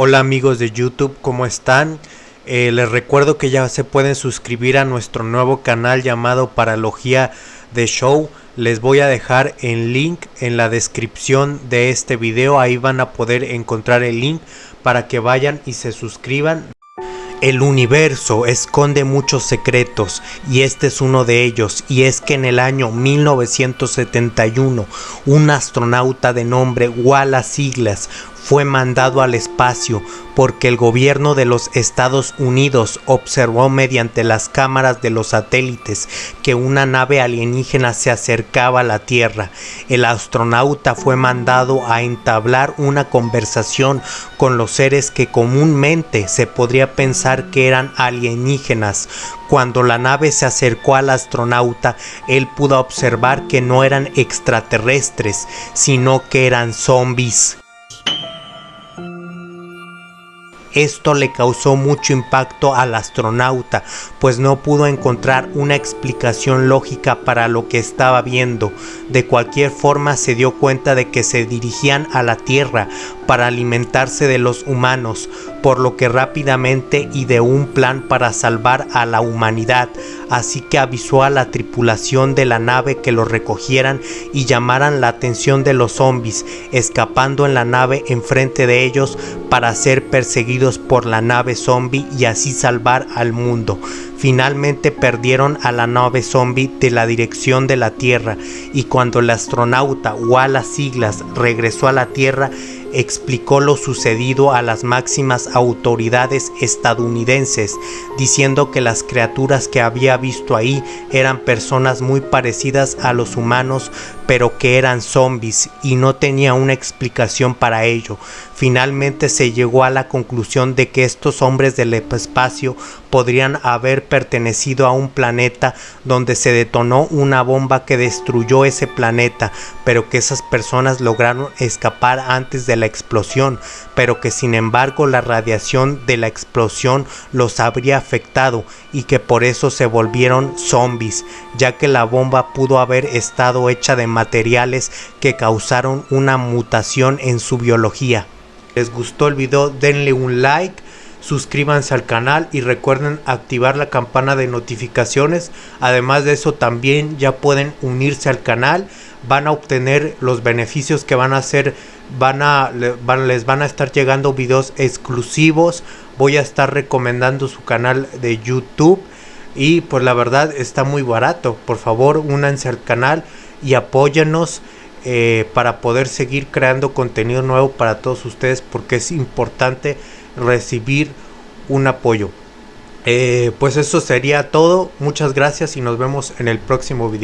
Hola amigos de YouTube, ¿cómo están? Eh, les recuerdo que ya se pueden suscribir a nuestro nuevo canal llamado Paralogía de Show. Les voy a dejar el link en la descripción de este video. Ahí van a poder encontrar el link para que vayan y se suscriban. El universo esconde muchos secretos y este es uno de ellos y es que en el año 1971 un astronauta de nombre Wallace Siglas fue mandado al espacio porque el gobierno de los Estados Unidos observó mediante las cámaras de los satélites que una nave alienígena se acercaba a la Tierra. El astronauta fue mandado a entablar una conversación con los seres que comúnmente se podría pensar que eran alienígenas. Cuando la nave se acercó al astronauta, él pudo observar que no eran extraterrestres, sino que eran zombies. Esto le causó mucho impacto al astronauta, pues no pudo encontrar una explicación lógica para lo que estaba viendo. De cualquier forma se dio cuenta de que se dirigían a la Tierra para alimentarse de los humanos, por lo que rápidamente ideó un plan para salvar a la humanidad, así que avisó a la tripulación de la nave que los recogieran y llamaran la atención de los zombies, escapando en la nave enfrente de ellos para ser perseguidos por la nave zombie y así salvar al mundo. Finalmente perdieron a la nave zombie de la dirección de la Tierra y cuando el astronauta Wallace Siglas regresó a la Tierra, explicó lo sucedido a las máximas autoridades estadounidenses, diciendo que las criaturas que había visto ahí eran personas muy parecidas a los humanos, pero que eran zombies y no tenía una explicación para ello. Finalmente se llegó a la conclusión de que estos hombres del espacio podrían haber pertenecido a un planeta donde se detonó una bomba que destruyó ese planeta, pero que esas personas lograron escapar antes de la explosión, pero que sin embargo la radiación de la explosión los habría afectado y que por eso se volvieron zombies, ya que la bomba pudo haber estado hecha de materiales que causaron una mutación en su biología. ¿Les gustó el video? Denle un like suscríbanse al canal y recuerden activar la campana de notificaciones. Además de eso también ya pueden unirse al canal. Van a obtener los beneficios que van a hacer van a les van a estar llegando videos exclusivos. Voy a estar recomendando su canal de youtube. Y pues la verdad está muy barato. Por favor únanse al canal y apóyanos eh, para poder seguir creando contenido nuevo para todos ustedes porque es importante recibir un apoyo. Eh, pues eso sería todo. Muchas gracias y nos vemos en el próximo video.